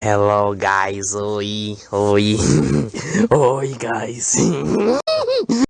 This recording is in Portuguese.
Hello guys, oi, oi, oi guys.